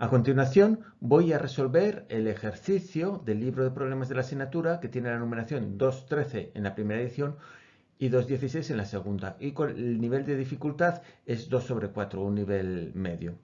A continuación voy a resolver el ejercicio del libro de problemas de la asignatura que tiene la numeración 2.13 en la primera edición y 2.16 en la segunda. Y con el nivel de dificultad es 2 sobre 4, un nivel medio.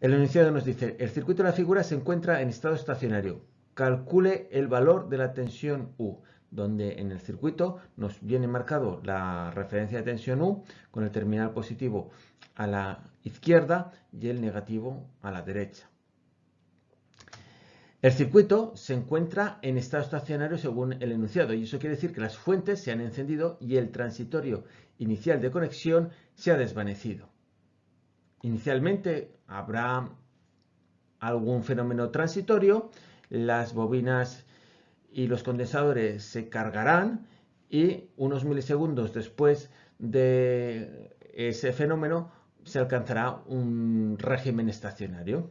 El enunciado nos dice, el circuito de la figura se encuentra en estado estacionario. Calcule el valor de la tensión U, donde en el circuito nos viene marcado la referencia de tensión U con el terminal positivo a la izquierda y el negativo a la derecha. El circuito se encuentra en estado estacionario según el enunciado y eso quiere decir que las fuentes se han encendido y el transitorio inicial de conexión se ha desvanecido. Inicialmente habrá algún fenómeno transitorio, las bobinas y los condensadores se cargarán y unos milisegundos después de ese fenómeno se alcanzará un régimen estacionario.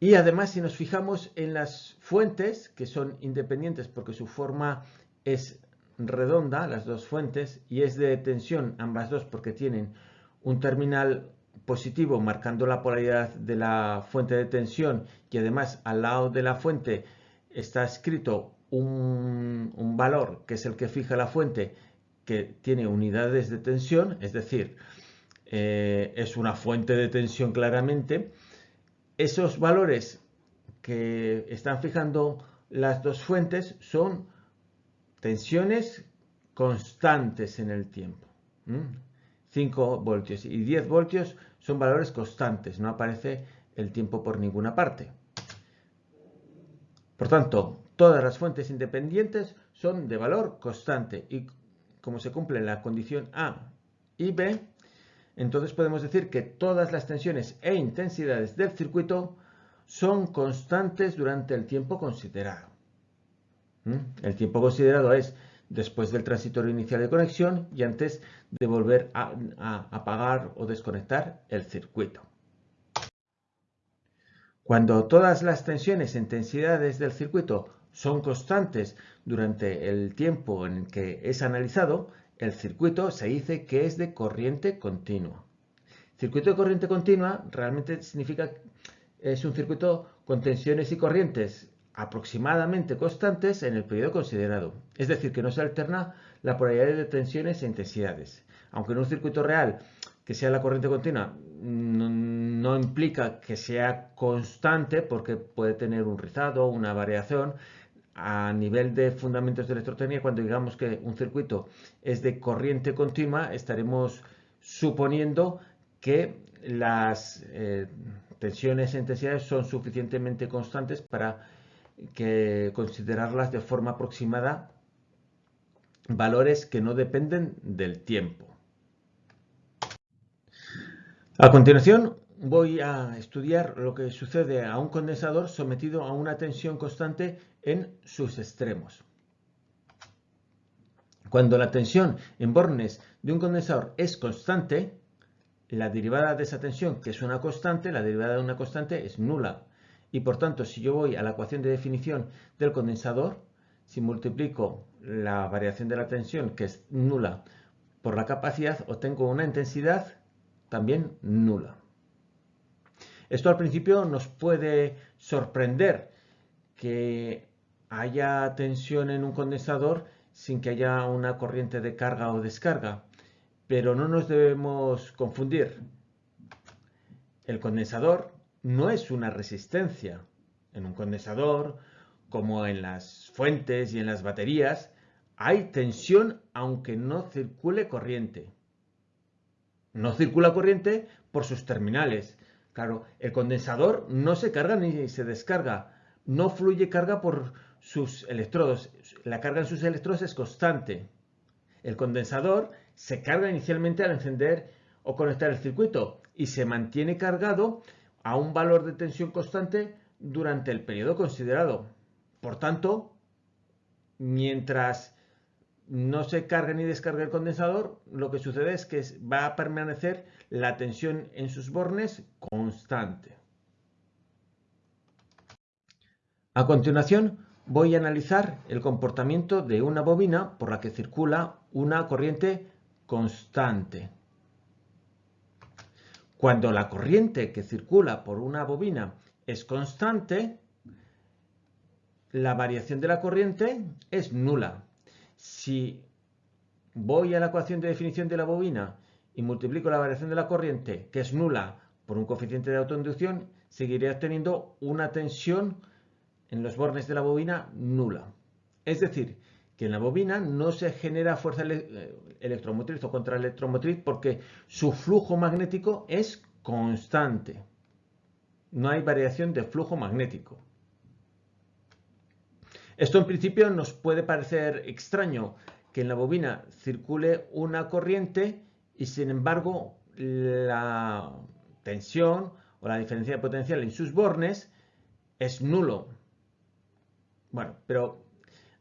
Y además, si nos fijamos en las fuentes, que son independientes porque su forma es redonda, las dos fuentes, y es de tensión ambas dos porque tienen un terminal positivo marcando la polaridad de la fuente de tensión y además al lado de la fuente está escrito un, un valor que es el que fija la fuente que tiene unidades de tensión, es decir, eh, es una fuente de tensión claramente, esos valores que están fijando las dos fuentes son tensiones constantes en el tiempo. 5 voltios y 10 voltios son valores constantes, no aparece el tiempo por ninguna parte. Por tanto, todas las fuentes independientes son de valor constante y como se cumple la condición A y B, entonces podemos decir que todas las tensiones e intensidades del circuito son constantes durante el tiempo considerado. ¿Mm? El tiempo considerado es después del transitorio inicial de conexión y antes de volver a, a apagar o desconectar el circuito. Cuando todas las tensiones e intensidades del circuito son constantes durante el tiempo en que es analizado, el circuito se dice que es de corriente continua. Circuito de corriente continua realmente significa es un circuito con tensiones y corrientes aproximadamente constantes en el periodo considerado. Es decir, que no se alterna la polaridad de tensiones e intensidades. Aunque en un circuito real que sea la corriente continua no, implica que sea constante porque puede tener un rizado, una variación, a nivel de fundamentos de electrotécnica, cuando digamos que un circuito es de corriente continua, estaremos suponiendo que las eh, tensiones e intensidades son suficientemente constantes para que considerarlas de forma aproximada valores que no dependen del tiempo. A continuación, voy a estudiar lo que sucede a un condensador sometido a una tensión constante en sus extremos. Cuando la tensión en bornes de un condensador es constante, la derivada de esa tensión, que es una constante, la derivada de una constante es nula. Y por tanto, si yo voy a la ecuación de definición del condensador, si multiplico la variación de la tensión, que es nula, por la capacidad, obtengo una intensidad también nula. Esto al principio nos puede sorprender que haya tensión en un condensador sin que haya una corriente de carga o descarga, pero no nos debemos confundir. El condensador no es una resistencia. En un condensador, como en las fuentes y en las baterías, hay tensión aunque no circule corriente. No circula corriente por sus terminales, Claro, el condensador no se carga ni se descarga, no fluye carga por sus electrodos. La carga en sus electrodos es constante. El condensador se carga inicialmente al encender o conectar el circuito y se mantiene cargado a un valor de tensión constante durante el periodo considerado. Por tanto, mientras no se carga ni descarga el condensador, lo que sucede es que va a permanecer la tensión en sus bornes constante. A continuación, voy a analizar el comportamiento de una bobina por la que circula una corriente constante. Cuando la corriente que circula por una bobina es constante, la variación de la corriente es nula. Si voy a la ecuación de definición de la bobina y multiplico la variación de la corriente, que es nula, por un coeficiente de autoinducción, seguiré obteniendo una tensión en los bornes de la bobina nula. Es decir, que en la bobina no se genera fuerza eh, electromotriz o contraelectromotriz porque su flujo magnético es constante. No hay variación de flujo magnético. Esto en principio nos puede parecer extraño que en la bobina circule una corriente y sin embargo la tensión o la diferencia de potencial en sus bornes es nulo. Bueno, pero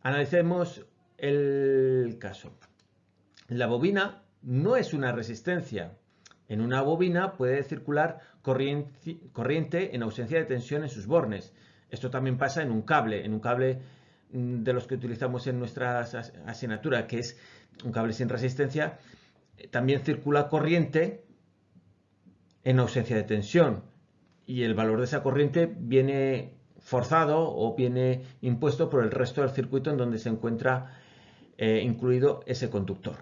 analicemos el caso. La bobina no es una resistencia. En una bobina puede circular corriente, en ausencia de tensión en sus bornes. Esto también pasa en un cable, en un cable de los que utilizamos en nuestra asignatura, que es un cable sin resistencia, también circula corriente en ausencia de tensión y el valor de esa corriente viene forzado o viene impuesto por el resto del circuito en donde se encuentra eh, incluido ese conductor.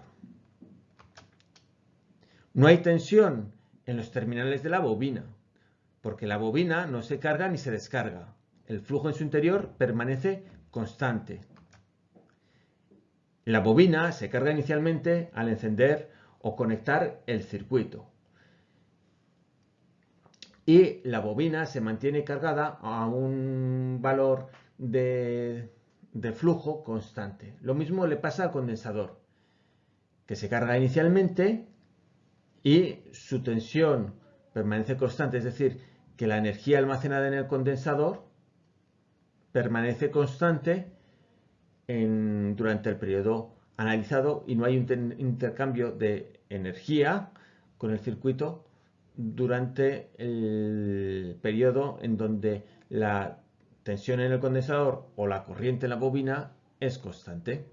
No hay tensión en los terminales de la bobina, porque la bobina no se carga ni se descarga. El flujo en su interior permanece constante. La bobina se carga inicialmente al encender o conectar el circuito y la bobina se mantiene cargada a un valor de, flujo constante. Lo mismo le pasa al condensador, que se carga inicialmente y su tensión permanece constante, es decir, que la energía almacenada en el condensador permanece constante durante el periodo analizado y no hay un intercambio de energía con el circuito durante el periodo en donde la tensión en el condensador o la corriente en la bobina es constante.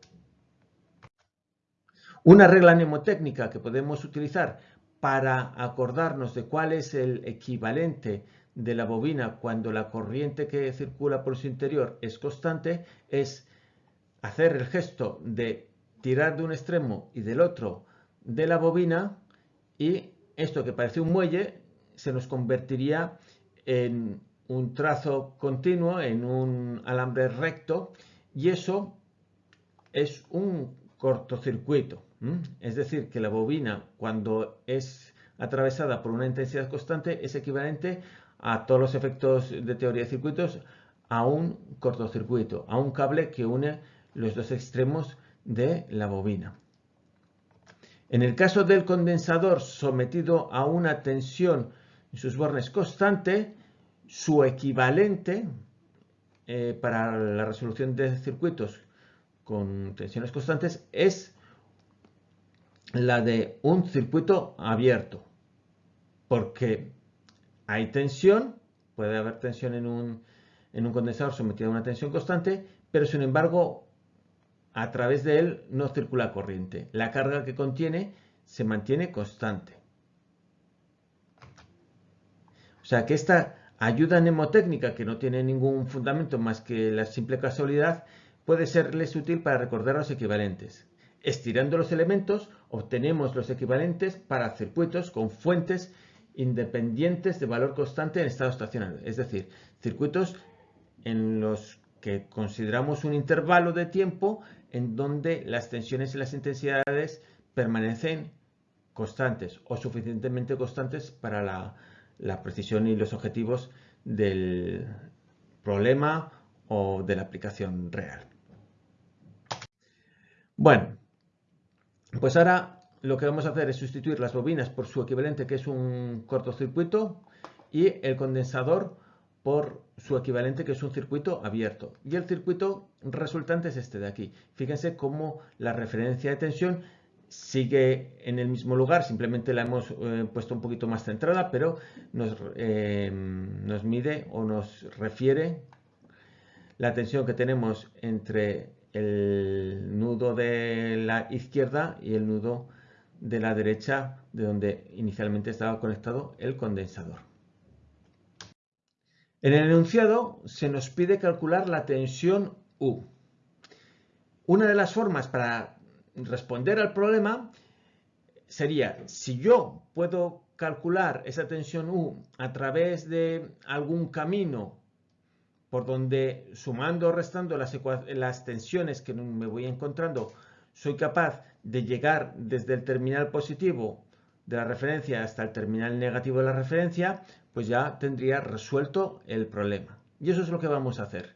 Una regla mnemotécnica que podemos utilizar para acordarnos de cuál es el equivalente de la bobina cuando la corriente que circula por su interior es constante es hacer el gesto de tirar de un extremo y del otro de la bobina y esto que parece un muelle se nos convertiría en un trazo continuo, en un alambre recto, y eso es un cortocircuito. Es decir, que la bobina, cuando es atravesada por una intensidad constante, es equivalente a todos los efectos de teoría de circuitos a un cortocircuito, a un cable que une los dos extremos de la bobina. En el caso del condensador sometido a una tensión en sus bornes constante, su equivalente eh, para la resolución de circuitos con tensiones constantes es la de un circuito abierto, porque hay tensión, puede haber tensión en un, en un condensador sometido a una tensión constante, pero sin embargo a través de él no circula corriente. La carga que contiene se mantiene constante. O sea que esta ayuda mnemotécnica, que no tiene ningún fundamento más que la simple casualidad, puede serles útil para recordar los equivalentes. Estirando los elementos, obtenemos los equivalentes para circuitos con fuentes independientes de valor constante en estado estacionario, es decir, circuitos en los que consideramos un intervalo de tiempo en donde las tensiones y las intensidades permanecen constantes o suficientemente constantes para la, precisión y los objetivos del problema o de la aplicación real. Bueno, pues ahora lo que vamos a hacer es sustituir las bobinas por su equivalente que es un cortocircuito y el condensador por su equivalente que es un circuito abierto. Y el circuito resultante es este de aquí. Fíjense cómo la referencia de tensión sigue en el mismo lugar, simplemente la hemos eh, puesto un poquito más centrada, pero nos, eh, nos mide o nos refiere la tensión que tenemos entre el nudo de la izquierda y el nudo de la derecha de donde inicialmente estaba conectado el condensador. En el enunciado se nos pide calcular la tensión U. Una de las formas para responder al problema sería, si yo puedo calcular esa tensión U a través de algún camino por donde sumando o restando las, tensiones que me voy encontrando, soy capaz de llegar desde el terminal positivo de la referencia hasta el terminal negativo de la referencia, pues ya tendría resuelto el problema. Y eso es lo que vamos a hacer.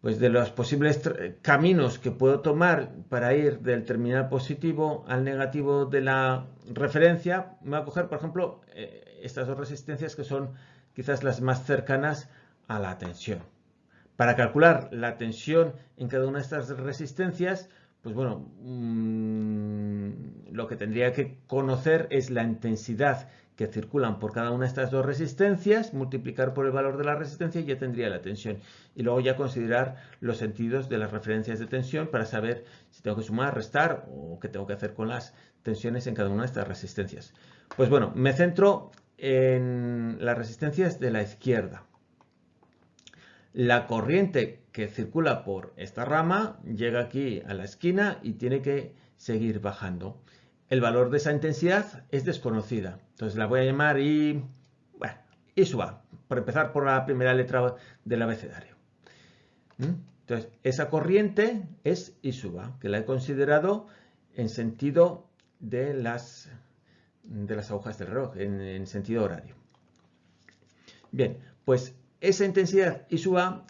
Pues de los posibles caminos que puedo tomar para ir del terminal positivo al negativo de la referencia, me voy a coger, por ejemplo, eh, estas dos resistencias que son quizás las más cercanas a la tensión. Para calcular la tensión en cada una de estas resistencias, pues bueno, mm, lo que tendría que conocer es la intensidad que circulan por cada una de estas dos resistencias, multiplicar por el valor de la resistencia y ya tendría la tensión. Y luego ya considerar los sentidos de las referencias de tensión para saber si tengo que sumar, restar o qué tengo que hacer con las tensiones en cada una de estas resistencias. Pues bueno, me centro en las resistencias de la izquierda. La corriente que circula por esta rama llega aquí a la esquina y tiene que seguir bajando. El valor de esa intensidad es desconocida. Entonces la voy a llamar I, bueno, I sub A, por empezar por la primera letra del abecedario. ¿Mm? Entonces, esa corriente es I que la he considerado en sentido de las, de las agujas del reloj, en, en sentido horario. Bien, pues esa intensidad I sub A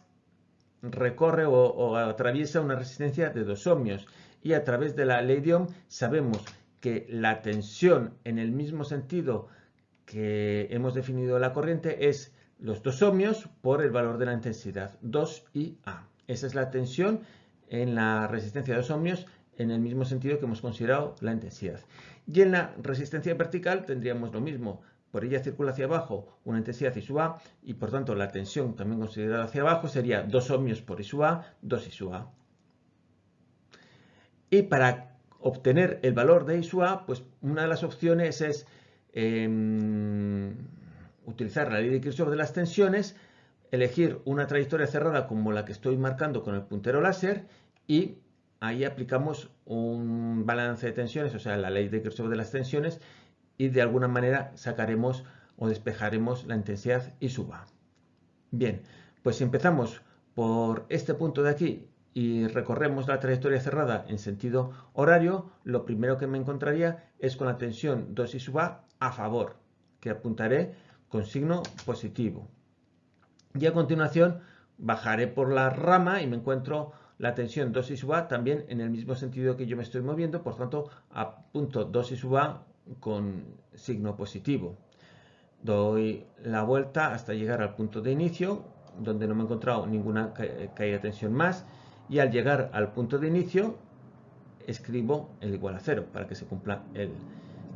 recorre o, atraviesa una resistencia de 2 ohmios y a través de la ley de Ohm sabemos que la tensión en el mismo sentido que hemos definido la corriente es los 2 ohmios por el valor de la intensidad 2 i A. Esa es la tensión en la resistencia de 2 ohmios en el mismo sentido que hemos considerado la intensidad. Y en la resistencia vertical tendríamos lo mismo, por ella circula hacia abajo una intensidad I sub A y por tanto la tensión también considerada hacia abajo sería 2 ohmios por I sub A, 2 I sub A. Y para obtener el valor de I sub A, pues una de las opciones es em, utilizar la ley de Kirchhoff de las tensiones, elegir una trayectoria cerrada como la que estoy marcando con el puntero láser y ahí aplicamos un balance de tensiones, o sea, la ley de Kirchhoff de las tensiones y de alguna manera sacaremos o despejaremos la intensidad y suba. Bien, pues si empezamos por este punto de aquí y recorremos la trayectoria cerrada en sentido horario, lo primero que me encontraría es con la tensión 2 y suba a favor, que apuntaré con signo positivo. Y a continuación bajaré por la rama y me encuentro la tensión 2 y suba también en el mismo sentido que yo me estoy moviendo, por tanto apunto 2 y suba con signo positivo. Doy la vuelta hasta llegar al punto de inicio, donde no me he encontrado ninguna caída de tensión más, y al llegar al punto de inicio escribo el igual a cero para que se cumpla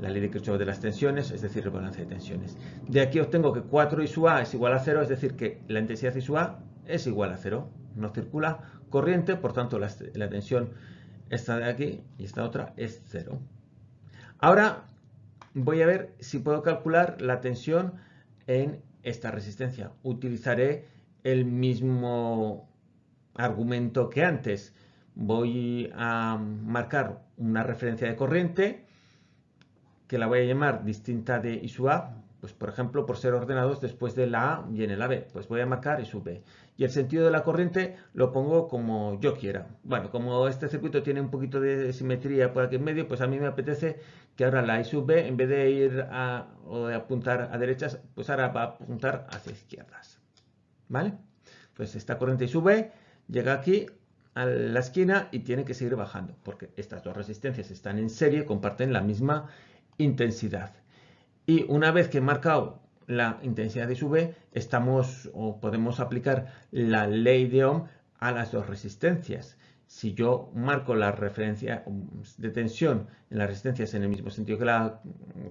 la ley de Kirchhoff de las tensiones, es decir, el balance de tensiones. De aquí obtengo que 4 I sub A es igual a cero, es decir, que la intensidad I sub A es igual a cero. No circula corriente, por tanto la, la tensión esta de aquí y esta otra es cero. Ahora voy a ver si puedo calcular la tensión en esta resistencia. Utilizaré el mismo argumento que antes. Voy a marcar una referencia de corriente que la voy a llamar distinta de I sub A, pues por ejemplo por ser ordenados después de la A y en la B, pues voy a marcar I sub B. Y el sentido de la corriente lo pongo como yo quiera. Bueno, como este circuito tiene un poquito de simetría por aquí en medio, pues a mí me apetece que ahora la I sub B, en vez de ir a, o de apuntar a derechas, pues ahora va a apuntar hacia izquierdas. ¿Vale? Pues esta corriente I sub llega aquí a la esquina y tiene que seguir bajando, porque estas dos resistencias están en serie, comparten la misma intensidad. Y una vez que he marcado la intensidad de sub B, estamos o podemos aplicar la ley de Ohm a las dos resistencias si yo marco la referencia de tensión en las resistencias en el mismo sentido que la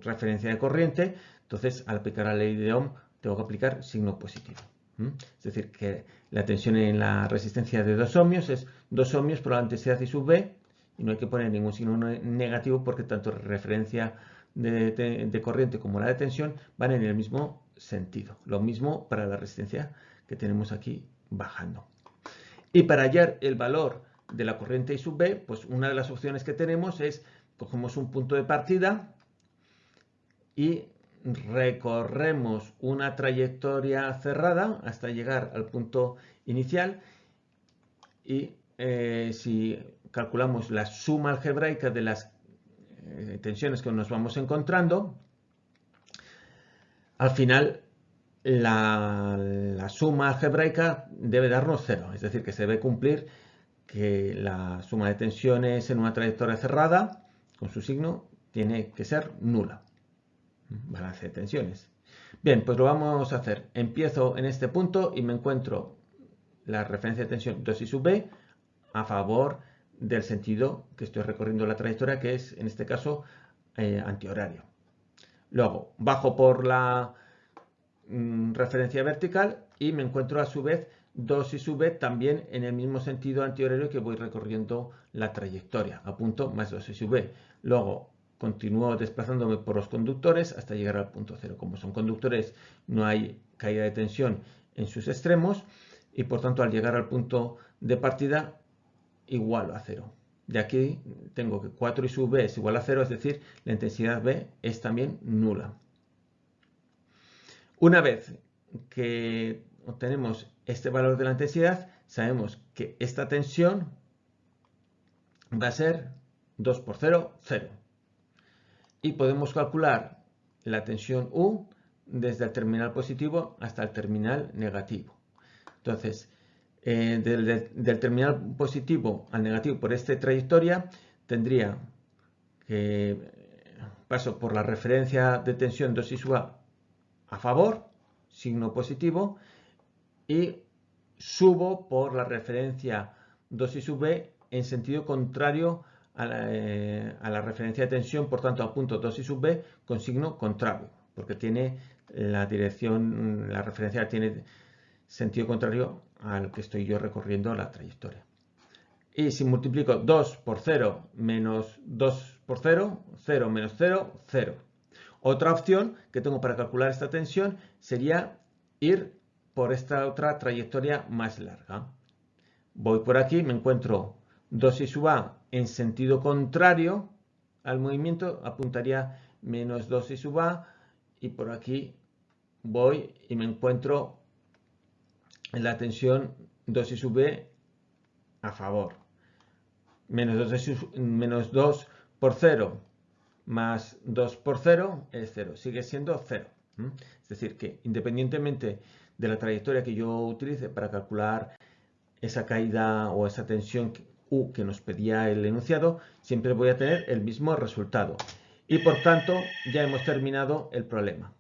referencia de corriente, entonces al aplicar la ley de Ohm tengo que aplicar signo positivo. Es decir, que la tensión en la resistencia de 2 ohmios es 2 ohmios por la intensidad I sub B y no hay que poner ningún signo negativo porque tanto referencia de, corriente como la de tensión van en el mismo sentido. Lo mismo para la resistencia que tenemos aquí bajando. Y para hallar el valor de la corriente I sub B, pues una de las opciones que tenemos es, cogemos un punto de partida y recorremos una trayectoria cerrada hasta llegar al punto inicial y eh, si calculamos la suma algebraica de las eh, tensiones que nos vamos encontrando, al final la, suma algebraica debe darnos cero, es decir, que se debe cumplir que la suma de tensiones en una trayectoria cerrada, con su signo, tiene que ser nula. Balance de tensiones. Bien, pues lo vamos a hacer. Empiezo en este punto y me encuentro la referencia de tensión 2 y sub b a favor del sentido que estoy recorriendo la trayectoria, que es en este caso eh, antihorario. Luego bajo por la mm, referencia vertical y me encuentro a su vez 2 y sub también en el mismo sentido antihorario que voy recorriendo la trayectoria, a punto más 2 y sub. Luego continúo desplazándome por los conductores hasta llegar al punto cero. Como son conductores no hay caída de tensión en sus extremos y por tanto al llegar al punto de partida igual a cero. De aquí tengo que 4 y sub b es igual a cero, es decir, la intensidad B es también nula. Una vez que obtenemos este valor de la intensidad, sabemos que esta tensión va a ser 2 por 0, 0. Y podemos calcular la tensión U desde el terminal positivo hasta el terminal negativo. Entonces, eh, del, terminal positivo al negativo por esta trayectoria, tendría que eh, paso por la referencia de tensión 2 y sub A favor, signo positivo, y subo por la referencia 2 y sub B en sentido contrario a la, eh, a la, referencia de tensión, por tanto a punto 2 y sub B con signo contrario, porque tiene la dirección, la referencia tiene sentido contrario al que estoy yo recorriendo la trayectoria. Y si multiplico 2 por 0 menos 2 por 0, 0 menos 0, 0. Otra opción que tengo para calcular esta tensión sería ir por esta otra trayectoria más larga. Voy por aquí, me encuentro 2 y sub a en sentido contrario al movimiento, apuntaría menos 2 y sub a, y por aquí voy y me encuentro la tensión 2 y sub a favor. Menos 2, menos 2 por 0 más 2 por 0 es 0. Sigue siendo 0. Es decir, que independientemente de la trayectoria que yo utilice para calcular esa caída o esa tensión U que nos pedía el enunciado, siempre voy a tener el mismo resultado. Y por tanto, ya hemos terminado el problema.